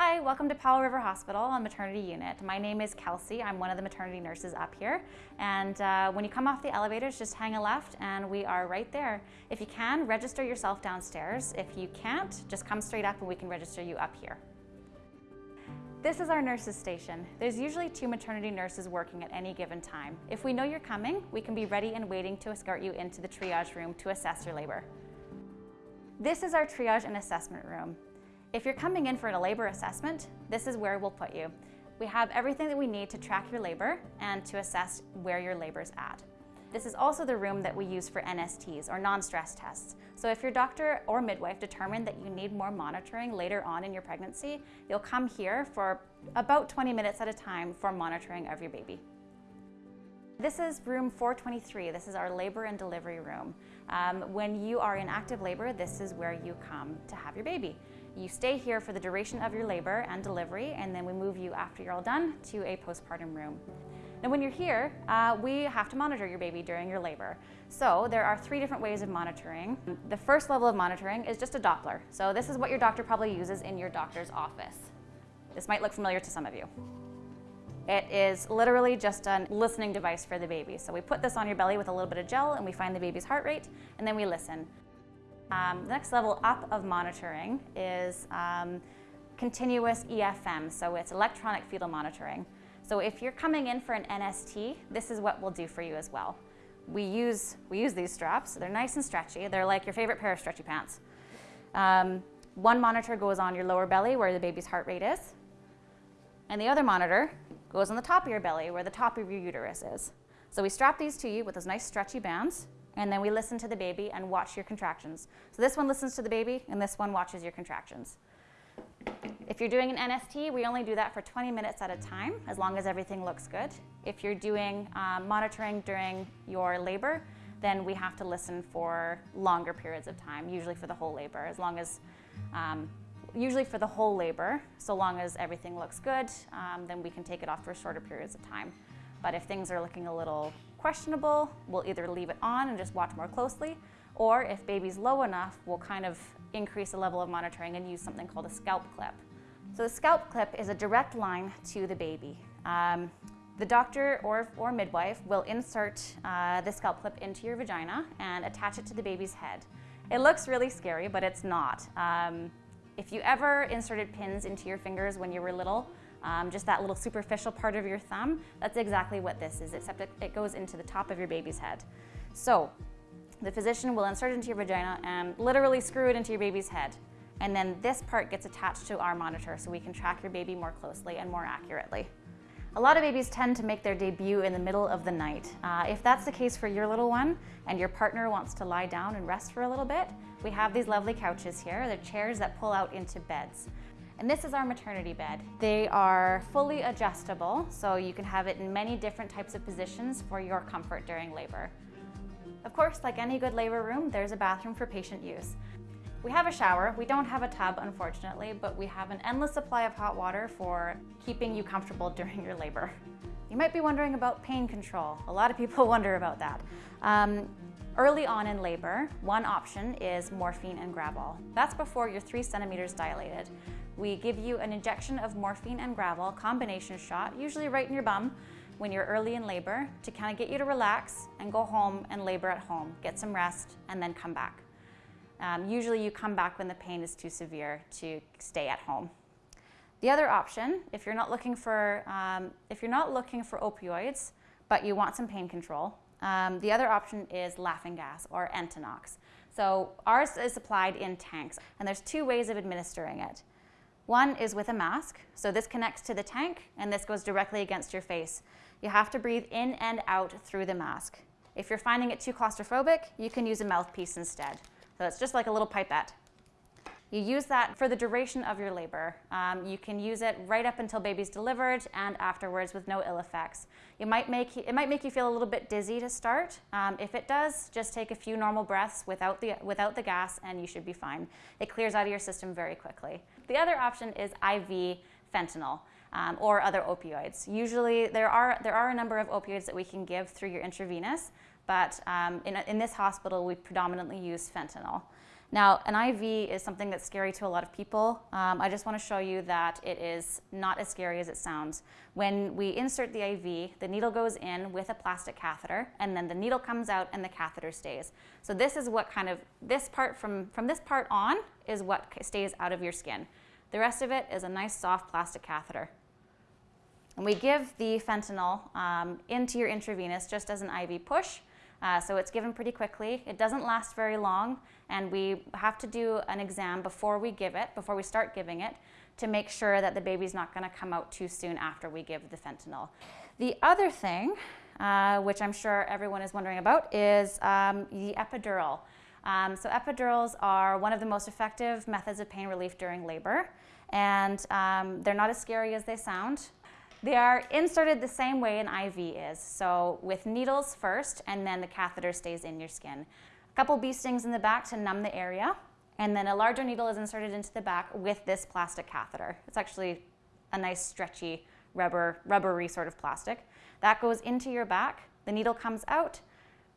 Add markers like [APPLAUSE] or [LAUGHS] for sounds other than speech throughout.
Hi, welcome to Powell River Hospital on maternity unit. My name is Kelsey. I'm one of the maternity nurses up here. And uh, when you come off the elevators, just hang a left and we are right there. If you can, register yourself downstairs. If you can't, just come straight up and we can register you up here. This is our nurses station. There's usually two maternity nurses working at any given time. If we know you're coming, we can be ready and waiting to escort you into the triage room to assess your labor. This is our triage and assessment room. If you're coming in for a labor assessment, this is where we'll put you. We have everything that we need to track your labor and to assess where your labor's at. This is also the room that we use for NSTs or non-stress tests. So if your doctor or midwife determined that you need more monitoring later on in your pregnancy, you'll come here for about 20 minutes at a time for monitoring of your baby. This is room 423. This is our labor and delivery room. Um, when you are in active labor, this is where you come to have your baby. You stay here for the duration of your labor and delivery, and then we move you after you're all done to a postpartum room. Now when you're here, uh, we have to monitor your baby during your labor. So there are three different ways of monitoring. The first level of monitoring is just a Doppler. So this is what your doctor probably uses in your doctor's office. This might look familiar to some of you. It is literally just a listening device for the baby. So we put this on your belly with a little bit of gel and we find the baby's heart rate and then we listen. Um, the next level up of monitoring is um, continuous EFM, so it's electronic fetal monitoring. So if you're coming in for an NST, this is what we'll do for you as well. We use, we use these straps. They're nice and stretchy. They're like your favorite pair of stretchy pants. Um, one monitor goes on your lower belly where the baby's heart rate is. And the other monitor goes on the top of your belly where the top of your uterus is. So we strap these to you with those nice stretchy bands and then we listen to the baby and watch your contractions. So this one listens to the baby and this one watches your contractions. If you're doing an NST, we only do that for 20 minutes at a time, as long as everything looks good. If you're doing um, monitoring during your labor, then we have to listen for longer periods of time, usually for the whole labor, as long as, um, usually for the whole labor, so long as everything looks good, um, then we can take it off for shorter periods of time. But if things are looking a little questionable, we'll either leave it on and just watch more closely, or if baby's low enough, we'll kind of increase the level of monitoring and use something called a scalp clip. So the scalp clip is a direct line to the baby. Um, the doctor or, or midwife will insert uh, the scalp clip into your vagina and attach it to the baby's head. It looks really scary, but it's not. Um, if you ever inserted pins into your fingers when you were little, um, just that little superficial part of your thumb, that's exactly what this is, except it, it goes into the top of your baby's head. So the physician will insert it into your vagina and literally screw it into your baby's head. And then this part gets attached to our monitor so we can track your baby more closely and more accurately. A lot of babies tend to make their debut in the middle of the night. Uh, if that's the case for your little one and your partner wants to lie down and rest for a little bit, we have these lovely couches here. They're chairs that pull out into beds. And this is our maternity bed. They are fully adjustable, so you can have it in many different types of positions for your comfort during labor. Of course, like any good labor room, there's a bathroom for patient use. We have a shower. We don't have a tub, unfortunately, but we have an endless supply of hot water for keeping you comfortable [LAUGHS] during your labor. You might be wondering about pain control. A lot of people [LAUGHS] wonder about that. Um, early on in labor, one option is morphine and Gravol. That's before you're three centimeters dilated. We give you an injection of morphine and Gravol combination shot, usually right in your bum, when you're early in labor to kind of get you to relax and go home and labor at home, get some rest, and then come back. Um, usually you come back when the pain is too severe to stay at home. The other option, if you're not looking for, um, if you're not looking for opioids, but you want some pain control, um, the other option is laughing gas or Entonox. So ours is supplied in tanks, and there's two ways of administering it. One is with a mask, so this connects to the tank, and this goes directly against your face. You have to breathe in and out through the mask. If you're finding it too claustrophobic, you can use a mouthpiece instead. So it's just like a little pipette. You use that for the duration of your labor. Um, you can use it right up until baby's delivered and afterwards with no ill effects. You might make, it might make you feel a little bit dizzy to start. Um, if it does, just take a few normal breaths without the, without the gas and you should be fine. It clears out of your system very quickly. The other option is IV fentanyl. Um, or other opioids. Usually there are, there are a number of opioids that we can give through your intravenous, but um, in, in, this hospital we predominantly use fentanyl. Now, an IV is something that's scary to a lot of people. Um, I just want to show you that it is not as scary as it sounds. When we insert the IV, the needle goes in with a plastic catheter, and then the needle comes out and the catheter stays. So this is what kind of, this part from, from this part on is what stays out of your skin. The rest of it is a nice soft plastic catheter. And we give the fentanyl um, into your intravenous just as an IV push. Uh, so it's given pretty quickly. It doesn't last very long, and we have to do an exam before we give it, before we start giving it, to make sure that the baby's not going to come out too soon after we give the fentanyl. The other thing, uh, which I'm sure everyone is wondering about, is um, the epidural. Um, so epidurals are one of the most effective methods of pain relief during labor, and um, they're not as scary as they sound. They are inserted the same way an IV is, so with needles first, and then the catheter stays in your skin. A couple bee stings in the back to numb the area, and then a larger needle is inserted into the back with this plastic catheter. It's actually a nice stretchy rubber, rubbery sort of plastic. That goes into your back, the needle comes out,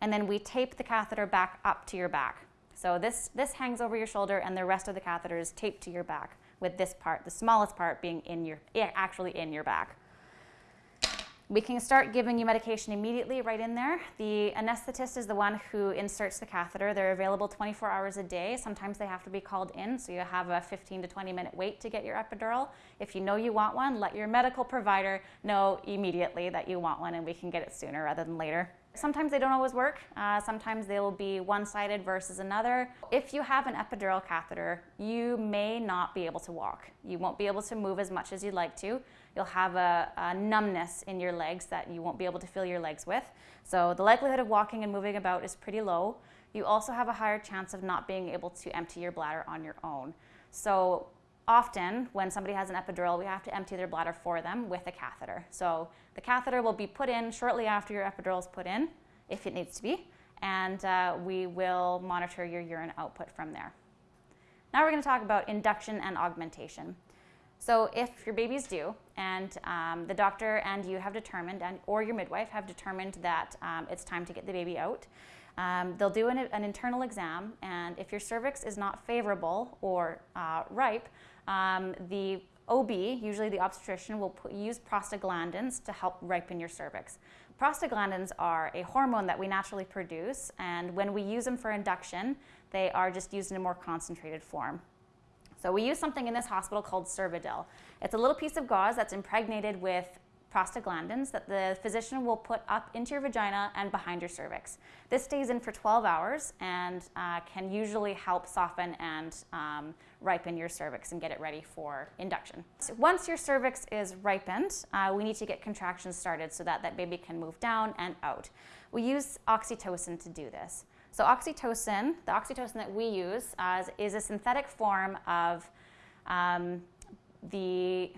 and then we tape the catheter back up to your back. So this, this hangs over your shoulder and the rest of the catheter is taped to your back with this part, the smallest part being in your, actually in your back. We can start giving you medication immediately right in there. The anesthetist is the one who inserts the catheter. They're available 24 hours a day. Sometimes they have to be called in, so you have a 15 to 20 minute wait to get your epidural. If you know you want one, let your medical provider know immediately that you want one and we can get it sooner rather than later. Sometimes they don't always work. Uh, sometimes they will be one-sided versus another. If you have an epidural catheter, you may not be able to walk. You won't be able to move as much as you'd like to. You'll have a, a numbness in your legs that you won't be able to feel your legs with. So the likelihood of walking and moving about is pretty low. You also have a higher chance of not being able to empty your bladder on your own. So often when somebody has an epidural, we have to empty their bladder for them with a catheter. So the catheter will be put in shortly after your epidural is put in, if it needs to be, and uh, we will monitor your urine output from there. Now we're going to talk about induction and augmentation. So if your baby's due and um, the doctor and you have determined, and, or your midwife have determined that um, it's time to get the baby out, um, they'll do an, an, internal exam, and if your cervix is not favorable or uh, ripe, um, the OB, usually the obstetrician, will put, use prostaglandins to help ripen your cervix. Prostaglandins are a hormone that we naturally produce, and when we use them for induction, they are just used in a more concentrated form. So we use something in this hospital called Cervidil. It's a little piece of gauze that's impregnated with prostaglandins that the physician will put up into your vagina and behind your cervix. This stays in for 12 hours and uh, can usually help soften and um, ripen your cervix and get it ready for induction. So once your cervix is ripened, uh, we need to get contractions started so that that baby can move down and out. We use oxytocin to do this. So oxytocin, the oxytocin that we use uh, is a synthetic form of um, the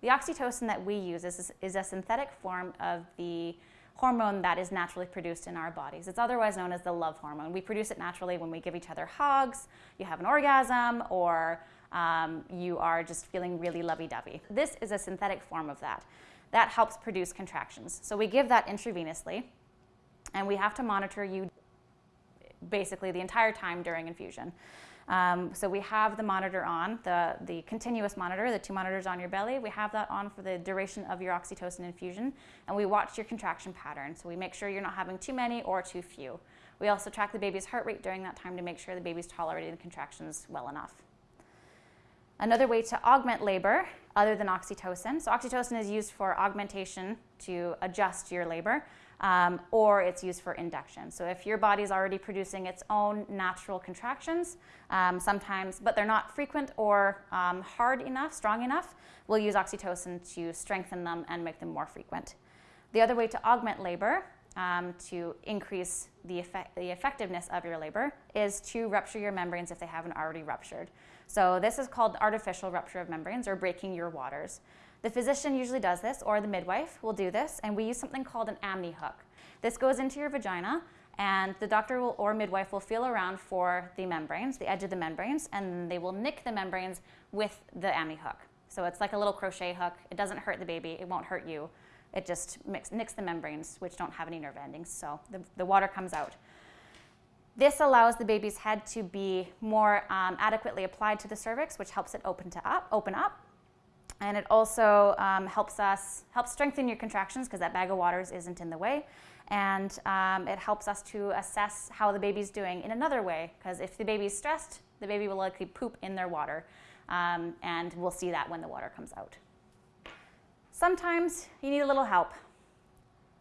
the oxytocin that we use is, is a synthetic form of the hormone that is naturally produced in our bodies. It's otherwise known as the love hormone. We produce it naturally when we give each other hugs, you have an orgasm, or um, you are just feeling really lovey dovey. This is a synthetic form of that. That helps produce contractions. So we give that intravenously, and we have to monitor you basically the entire time during infusion. Um, so we have the monitor on, the, the continuous monitor, the two monitors on your belly. We have that on for the duration of your oxytocin infusion, and we watch your contraction pattern. So we make sure you're not having too many or too few. We also track the baby's heart rate during that time to make sure the baby's tolerating the contractions well enough. Another way to augment labor, other than oxytocin, so oxytocin is used for augmentation to adjust your labor um, or it's used for induction. So if your body's already producing its own natural contractions, um, sometimes, but they're not frequent or um, hard enough, strong enough, we'll use oxytocin to strengthen them and make them more frequent. The other way to augment labor um, to increase the, effect, the effectiveness of your labor is to rupture your membranes if they haven't already ruptured. So this is called artificial rupture of membranes or breaking your waters. The physician usually does this, or the midwife will do this, and we use something called an amni hook. This goes into your vagina, and the doctor will, or midwife will feel around for the membranes, the edge of the membranes, and they will nick the membranes with the amni hook. So it's like a little crochet hook. It doesn't hurt the baby, it won't hurt you. It just mix, nicks the membranes, which don't have any nerve endings, so the, the water comes out. This allows the baby's head to be more um, adequately applied to the cervix, which helps it open, to up, open up. And it also um, helps us helps strengthen your contractions because that bag of waters isn't in the way. And um, it helps us to assess how the baby's doing in another way because if the baby's stressed, the baby will likely poop in their water. Um, and we'll see that when the water comes out. Sometimes you need a little help.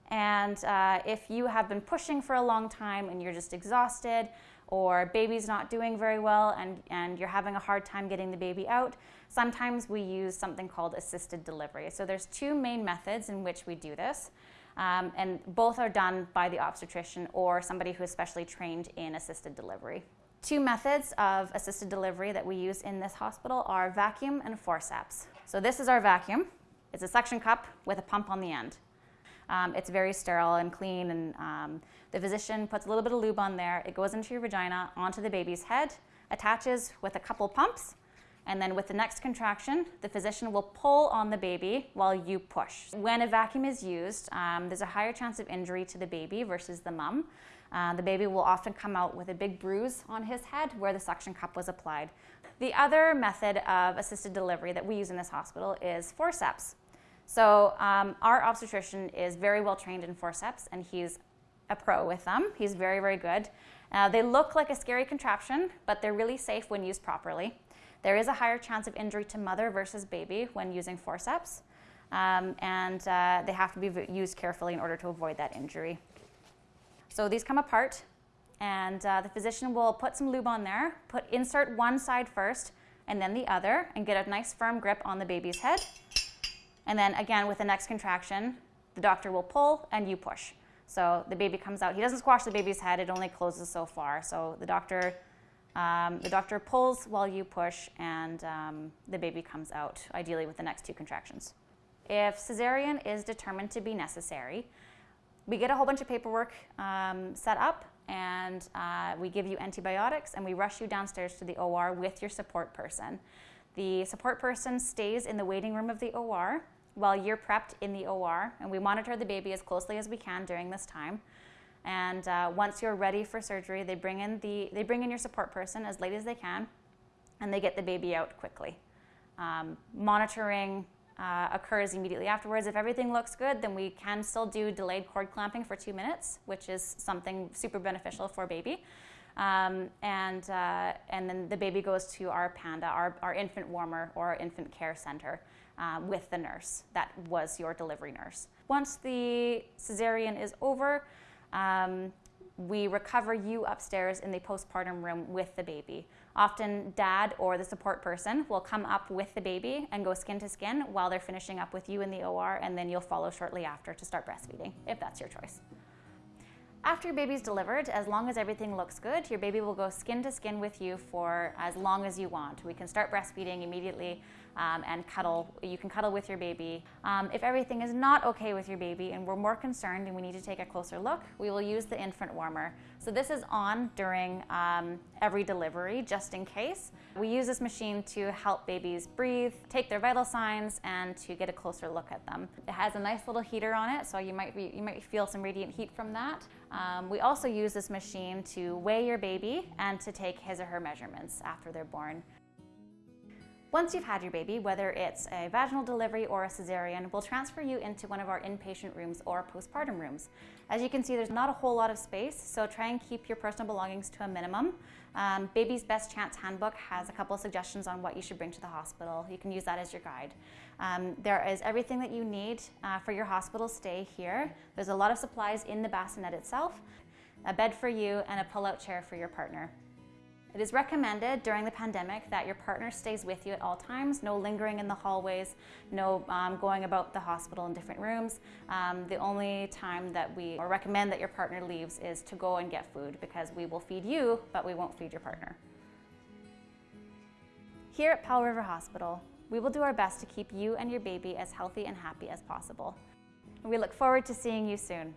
And uh, if you have been pushing for a long time and you're just exhausted, or baby's not doing very well and, and you're having a hard time getting the baby out, sometimes we use something called assisted delivery. So there's two main methods in which we do this. Um, and both are done by the obstetrician or somebody who is specially trained in assisted delivery. Two methods of assisted delivery that we use in this hospital are vacuum and forceps. So this is our vacuum. It's a suction cup with a pump on the end. Um, it's very sterile and clean, and um, the physician puts a little bit of lube on there. It goes into your vagina, onto the baby's head, attaches with a couple pumps, and then with the next contraction, the physician will pull on the baby while you push. When a vacuum is used, um, there's a higher chance of injury to the baby versus the mum. Uh, the baby will often come out with a big bruise on his head where the suction cup was applied. The other method of assisted delivery that we use in this hospital is forceps. So um, our obstetrician is very well trained in forceps, and he's a pro with them. He's very, very good. Uh, they look like a scary contraption, but they're really safe when used properly. There is a higher chance of injury to mother versus baby when using forceps, um, and uh, they have to be used carefully in order to avoid that injury. So these come apart, and uh, the physician will put some lube on there, put insert one side first, and then the other, and get a nice firm grip on the baby's head. And then again, with the next contraction, the doctor will pull and you push. So the baby comes out. He doesn't squash the baby's head, it only closes so far. So the doctor, um, the doctor pulls while you push, and um, the baby comes out, ideally with the next two contractions. If cesarean is determined to be necessary, we get a whole bunch of paperwork um, set up and uh, we give you antibiotics and we rush you downstairs to the OR with your support person. The support person stays in the waiting room of the OR while you're prepped in the OR, and we monitor the baby as closely as we can during this time. And uh, once you're ready for surgery, they bring in the they bring in your support person as late as they can, and they get the baby out quickly. Um, monitoring uh, occurs immediately afterwards. If everything looks good, then we can still do delayed cord clamping for two minutes, which is something super beneficial for baby. Um, and, uh, and then the baby goes to our PANDA, our, our infant warmer or infant care center uh, with the nurse that was your delivery nurse. Once the cesarean is over, um, we recover you upstairs in the postpartum room with the baby. Often, dad or the support person will come up with the baby and go skin to skin while they're finishing up with you in the OR, and then you'll follow shortly after to start breastfeeding, if that's your choice. After your baby's delivered, as long as everything looks good, your baby will go skin to skin with you for as long as you want. We can start breastfeeding immediately um, and cuddle. You can cuddle with your baby. Um, if everything is not okay with your baby and we're more concerned and we need to take a closer look, we will use the infant warmer. So this is on during um, every delivery, just in case. We use this machine to help babies breathe, take their vital signs, and to get a closer look at them. It has a nice little heater on it, so you might, be, you might feel some radiant heat from that. Um, we also use this machine to weigh your baby and to take his or her measurements after they're born. Once you've had your baby, whether it's a vaginal delivery or a cesarean, we'll transfer you into one of our inpatient rooms or postpartum rooms. As you can see, there's not a whole lot of space, so try and keep your personal belongings to a minimum. Um, Baby's Best Chance Handbook has a couple of suggestions on what you should bring to the hospital. You can use that as your guide. Um, there is everything that you need uh, for your hospital stay here. There's a lot of supplies in the bassinet itself, a bed for you, and a pull-out chair for your partner. It is recommended during the pandemic that your partner stays with you at all times, no lingering in the hallways, no um, going about the hospital in different rooms. Um, the only time that we recommend that your partner leaves is to go and get food because we will feed you, but we won't feed your partner. Here at Powell River Hospital, we will do our best to keep you and your baby as healthy and happy as possible. We look forward to seeing you soon.